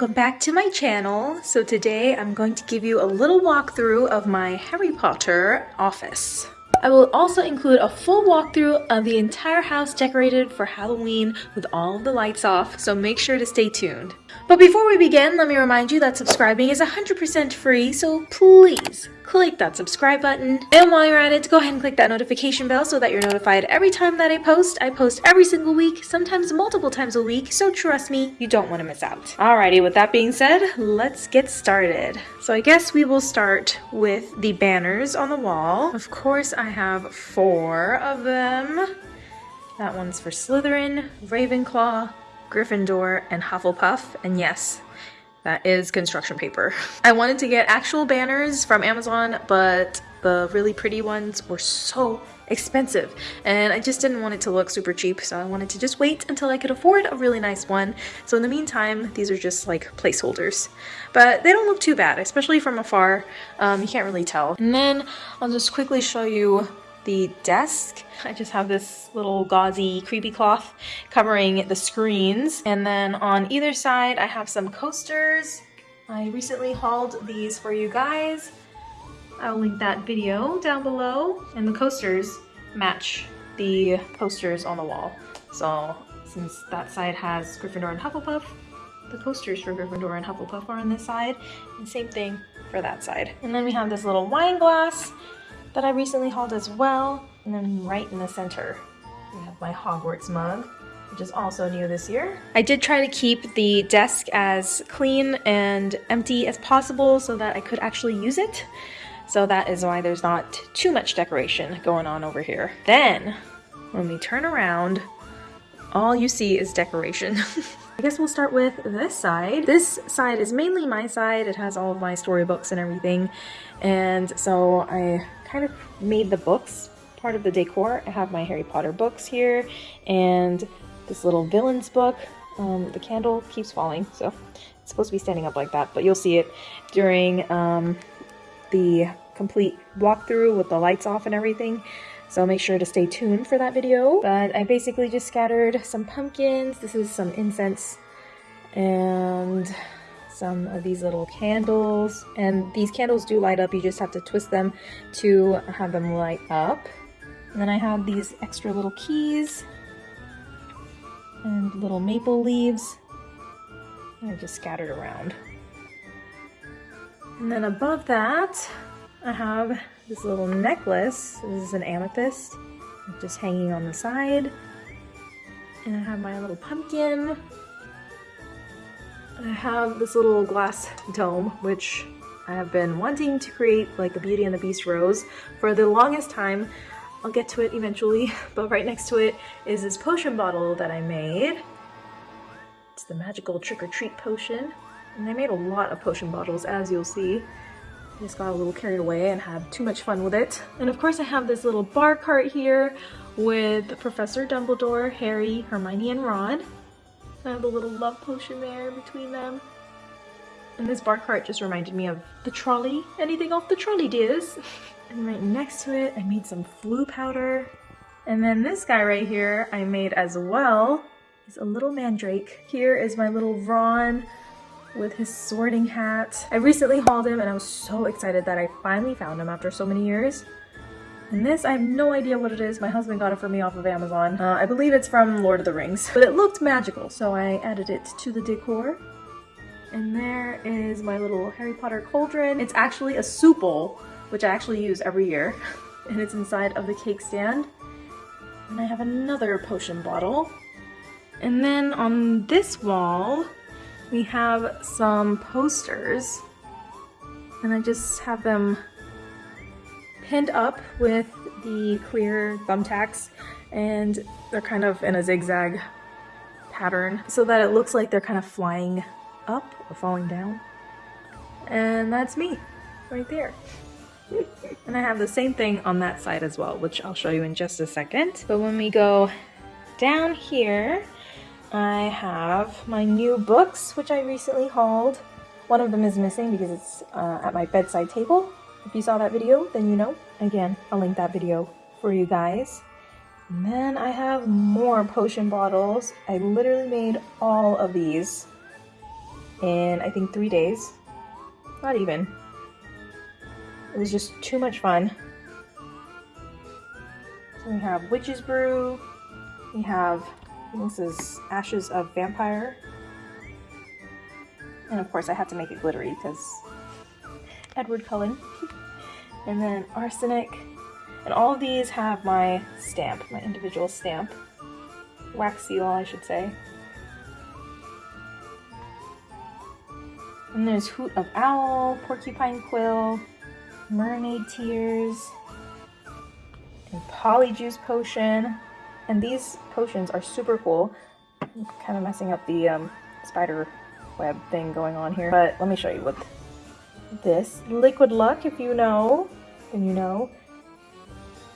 welcome back to my channel. So today I'm going to give you a little walkthrough of my Harry Potter office. I will also include a full walkthrough of the entire house decorated for Halloween with all of the lights off, so make sure to stay tuned. But before we begin, let me remind you that subscribing is 100% free, so please click that subscribe button. And while you're at it, go ahead and click that notification bell so that you're notified every time that I post. I post every single week, sometimes multiple times a week, so trust me, you don't want to miss out. Alrighty, with that being said, let's get started. So I guess we will start with the banners on the wall. Of course, I have four of them. That one's for Slytherin, Ravenclaw, Gryffindor, and Hufflepuff. And yes, that is construction paper. I wanted to get actual banners from Amazon, but the really pretty ones were so expensive and I just didn't want it to look super cheap so I wanted to just wait until I could afford a really nice one so in the meantime these are just like placeholders but they don't look too bad especially from afar um, you can't really tell and then I'll just quickly show you the desk. I just have this little gauzy creepy cloth covering the screens. And then on either side, I have some coasters. I recently hauled these for you guys. I'll link that video down below. And the coasters match the posters on the wall. So since that side has Gryffindor and Hufflepuff, the coasters for Gryffindor and Hufflepuff are on this side. And same thing for that side. And then we have this little wine glass that I recently hauled as well. And then right in the center, we have my Hogwarts mug, which is also new this year. I did try to keep the desk as clean and empty as possible so that I could actually use it. So that is why there's not too much decoration going on over here. Then, when we turn around, all you see is decoration. I guess we'll start with this side. This side is mainly my side. It has all of my storybooks and everything. And so I kind of made the books part of the decor. I have my Harry Potter books here and this little villains book. Um, the candle keeps falling, so it's supposed to be standing up like that, but you'll see it during um, the complete walkthrough with the lights off and everything. So make sure to stay tuned for that video. But I basically just scattered some pumpkins. This is some incense and some of these little candles. And these candles do light up, you just have to twist them to have them light up. And then I have these extra little keys and little maple leaves. I just scattered around. And then above that, I have this little necklace. This is an amethyst, just hanging on the side. And I have my little pumpkin I have this little glass dome, which I have been wanting to create like a Beauty and the Beast rose for the longest time. I'll get to it eventually, but right next to it is this potion bottle that I made. It's the magical trick-or-treat potion. And I made a lot of potion bottles, as you'll see. I just got a little carried away and had too much fun with it. And of course I have this little bar cart here with Professor Dumbledore, Harry, Hermione, and Ron. I have a little love potion there between them. And this bar cart just reminded me of the trolley. Anything off the trolley, dears? and right next to it, I made some Floo powder. And then this guy right here, I made as well. He's a little mandrake. Here is my little Ron with his sorting hat. I recently hauled him and I was so excited that I finally found him after so many years. And this, I have no idea what it is. My husband got it for me off of Amazon. Uh, I believe it's from Lord of the Rings. But it looked magical, so I added it to the decor. And there is my little Harry Potter cauldron. It's actually a soup bowl, which I actually use every year. and it's inside of the cake stand. And I have another potion bottle. And then on this wall, we have some posters. And I just have them pinned up with the clear thumbtacks and they're kind of in a zigzag pattern so that it looks like they're kind of flying up or falling down. And that's me right there. and I have the same thing on that side as well, which I'll show you in just a second. But when we go down here, I have my new books, which I recently hauled. One of them is missing because it's uh, at my bedside table, if you saw that video, then you know. Again, I'll link that video for you guys. And then I have more potion bottles. I literally made all of these in I think three days. Not even. It was just too much fun. So we have Witch's Brew. We have, this is Ashes of Vampire. And of course I had to make it glittery because Edward Cullen. and then Arsenic. And all of these have my stamp, my individual stamp. Wax seal, I should say. And there's Hoot of Owl, Porcupine Quill, Mermaid Tears, and Polyjuice Potion. And these potions are super cool. I'm kind of messing up the um, spider web thing going on here. But let me show you what this. Liquid Luck, if you know, then you know.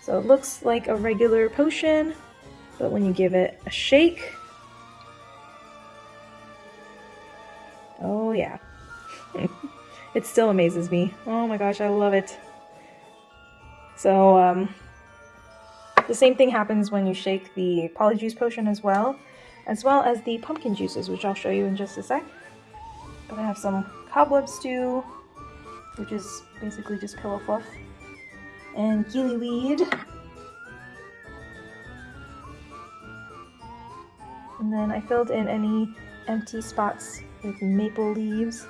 So it looks like a regular potion, but when you give it a shake, oh yeah. it still amazes me. Oh my gosh, I love it. So, um, the same thing happens when you shake the polyjuice potion as well, as well as the pumpkin juices, which I'll show you in just a sec. But I have some cobweb stew, which is basically just pillow fluff, and gillyweed. And then I filled in any empty spots with maple leaves.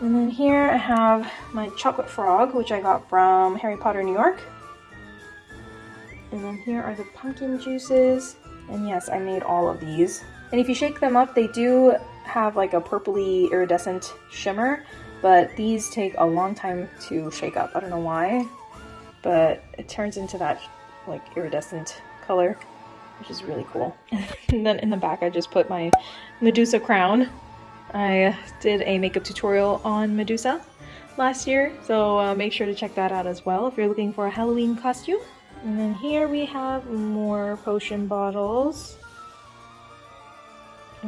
And then here I have my chocolate frog, which I got from Harry Potter New York. And then here are the pumpkin juices. And yes, I made all of these. And if you shake them up, they do have like a purpley iridescent shimmer, but these take a long time to shake up. I don't know why, but it turns into that like iridescent color, which is really cool. and then in the back, I just put my Medusa crown. I did a makeup tutorial on Medusa last year, so uh, make sure to check that out as well if you're looking for a Halloween costume. And then here we have more potion bottles.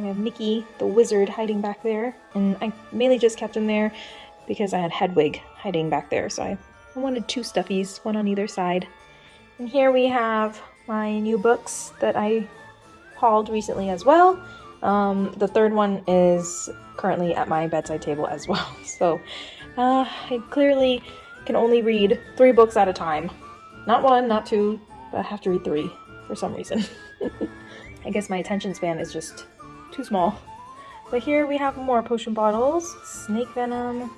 I have Mickey, the wizard, hiding back there. And I mainly just kept him there because I had Hedwig hiding back there. So I, I wanted two stuffies, one on either side. And here we have my new books that I hauled recently as well. Um, the third one is currently at my bedside table as well. So uh, I clearly can only read three books at a time. Not one, not two, but I have to read three for some reason. I guess my attention span is just too small. But here we have more potion bottles. Snake venom.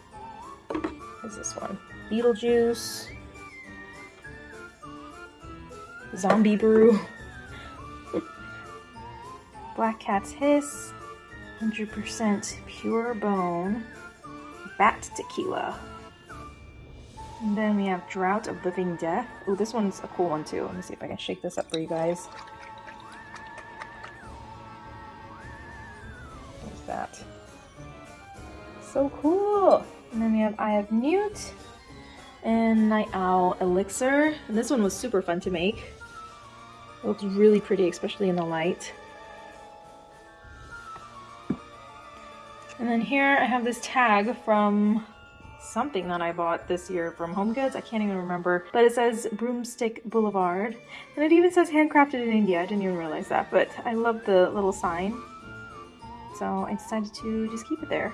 What is this one? Beetlejuice. Zombie brew. Black Cat's Hiss. 100% pure bone. Bat tequila. And then we have Drought of Living Death. Oh, this one's a cool one too. Let me see if I can shake this up for you guys. So cool! And then we have Eye of Newt and Night Owl Elixir. And this one was super fun to make. It looks really pretty, especially in the light. And then here I have this tag from something that I bought this year from Home Goods. I can't even remember. But it says Broomstick Boulevard. And it even says handcrafted in India. I didn't even realize that. But I love the little sign. So I decided to just keep it there.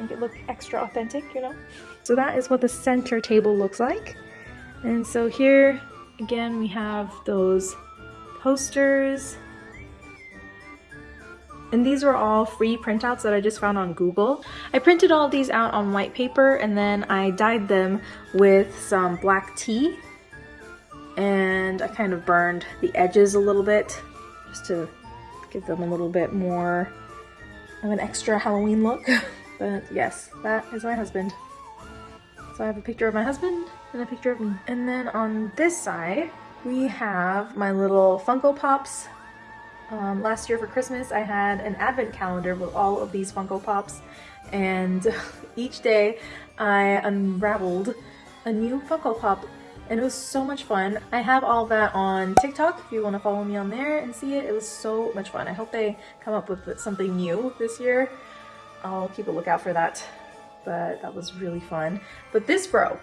Make it look extra authentic, you know? So that is what the center table looks like. And so here, again, we have those posters and these were all free printouts that I just found on Google. I printed all these out on white paper and then I dyed them with some black tea. And I kind of burned the edges a little bit just to give them a little bit more of an extra Halloween look. but yes, that is my husband. So I have a picture of my husband and a picture of me. And then on this side, we have my little Funko Pops um, last year for Christmas I had an advent calendar with all of these Funko Pops and each day I unraveled a new Funko Pop and it was so much fun. I have all that on TikTok if you want to follow me on there and see it. It was so much fun. I hope they come up with something new this year. I'll keep a lookout for that. But that was really fun. But this bro,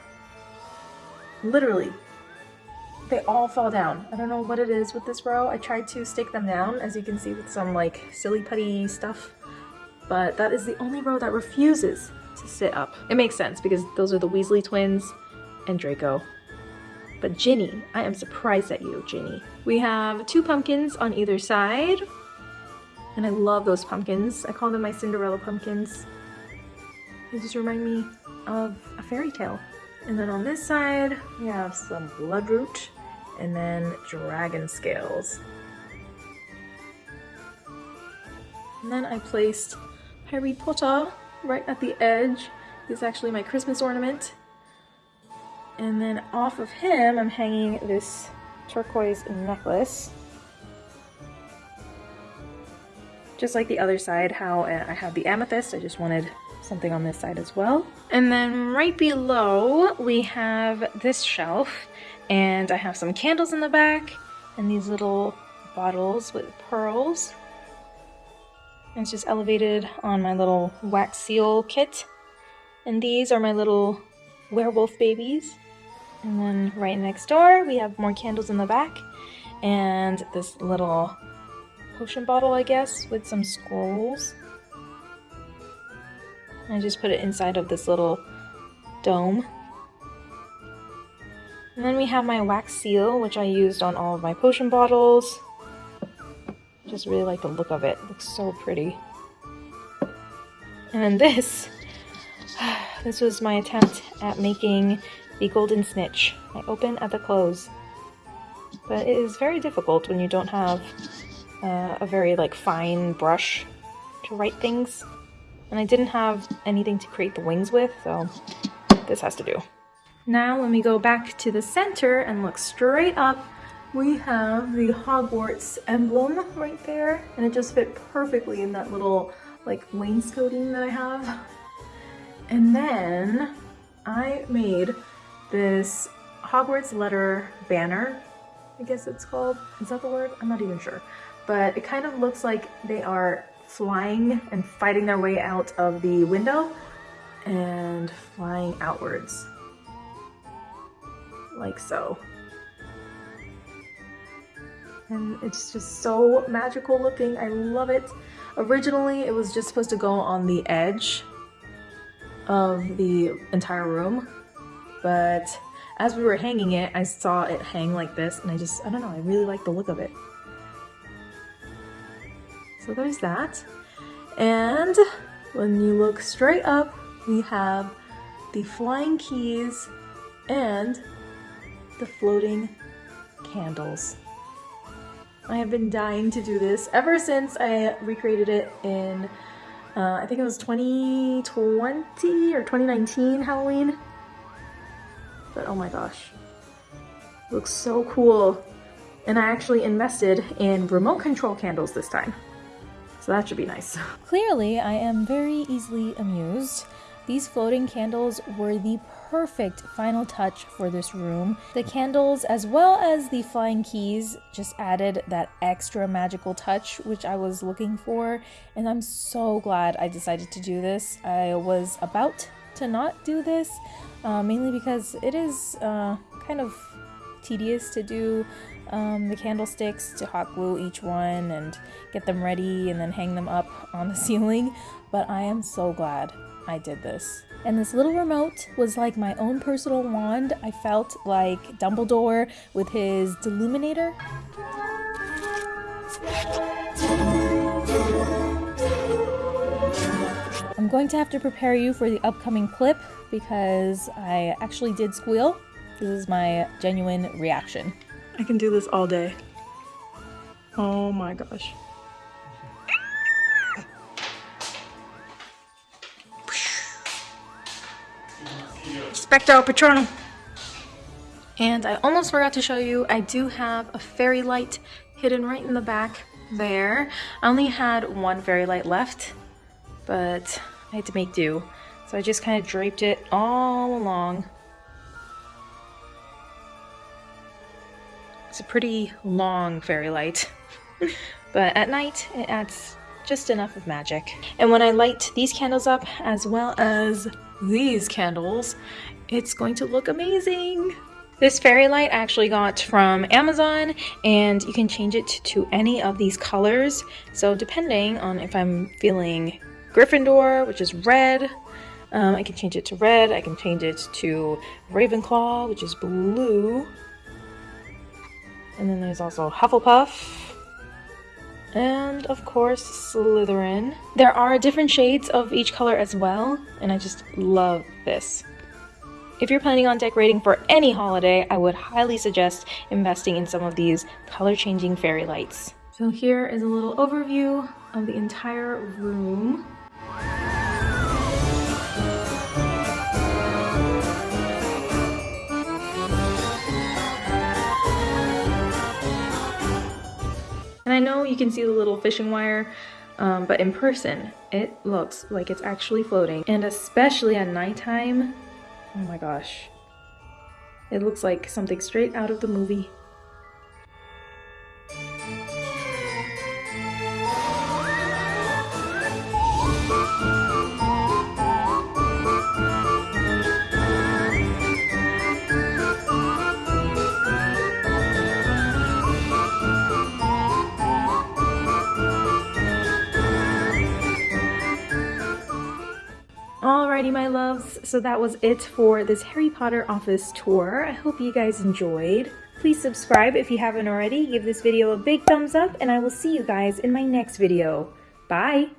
literally they all fall down. I don't know what it is with this row. I tried to stick them down, as you can see with some like silly putty stuff, but that is the only row that refuses to sit up. It makes sense because those are the Weasley twins and Draco. But Ginny, I am surprised at you, Ginny. We have two pumpkins on either side. And I love those pumpkins. I call them my Cinderella pumpkins. They just remind me of a fairy tale. And then on this side, we have some bloodroot and then dragon scales. And then I placed Harry Potter right at the edge. He's actually my Christmas ornament. And then off of him, I'm hanging this turquoise necklace. Just like the other side, how uh, I have the amethyst, I just wanted something on this side as well. And then right below, we have this shelf, and I have some candles in the back, and these little bottles with pearls. And it's just elevated on my little wax seal kit. And these are my little werewolf babies. And then right next door, we have more candles in the back. And this little potion bottle, I guess, with some scrolls. I just put it inside of this little dome. And then we have my wax seal, which I used on all of my potion bottles. Just really like the look of it. it looks so pretty. And then this, this was my attempt at making the golden snitch. I open at the close. But it is very difficult when you don't have uh, a very like fine brush to write things. And I didn't have anything to create the wings with, so this has to do. Now when we go back to the center and look straight up, we have the Hogwarts emblem right there. And it just fit perfectly in that little like wainscoting that I have. And then I made this Hogwarts letter banner, I guess it's called. Is that the word? I'm not even sure. But it kind of looks like they are flying and fighting their way out of the window and flying outwards. Like so. And it's just so magical looking. I love it. Originally, it was just supposed to go on the edge of the entire room, but as we were hanging it, I saw it hang like this, and I just, I don't know, I really like the look of it. So there's that. And when you look straight up, we have the flying keys and the floating candles. I have been dying to do this ever since I recreated it in, uh, I think it was 2020 or 2019 Halloween. But oh my gosh, looks so cool. And I actually invested in remote control candles this time. So that should be nice. Clearly, I am very easily amused. These floating candles were the perfect final touch for this room. The candles, as well as the flying keys, just added that extra magical touch which I was looking for, and I'm so glad I decided to do this. I was about to not do this, uh, mainly because it is uh, kind of tedious to do um, the candlesticks to hot glue each one and get them ready and then hang them up on the ceiling, but I am so glad I did this. And this little remote was like my own personal wand. I felt like Dumbledore with his Deluminator. I'm going to have to prepare you for the upcoming clip because I actually did squeal. This is my genuine reaction. I can do this all day. Oh my gosh. Expecto Patronum! And I almost forgot to show you, I do have a fairy light hidden right in the back there. I only had one fairy light left, but I had to make do. So I just kind of draped it all along It's a pretty long fairy light, but at night it adds just enough of magic. And when I light these candles up as well as these candles, it's going to look amazing. This fairy light I actually got from Amazon and you can change it to any of these colors. So depending on if I'm feeling Gryffindor, which is red. Um, I can change it to red. I can change it to Ravenclaw, which is blue. And then there's also Hufflepuff. And of course, Slytherin. There are different shades of each color as well, and I just love this. If you're planning on decorating for any holiday, I would highly suggest investing in some of these color changing fairy lights. So here is a little overview of the entire room. I know you can see the little fishing wire, um, but in person, it looks like it's actually floating. And especially at nighttime, oh my gosh. It looks like something straight out of the movie. So that was it for this Harry Potter office tour. I hope you guys enjoyed. Please subscribe if you haven't already, give this video a big thumbs up, and I will see you guys in my next video. Bye!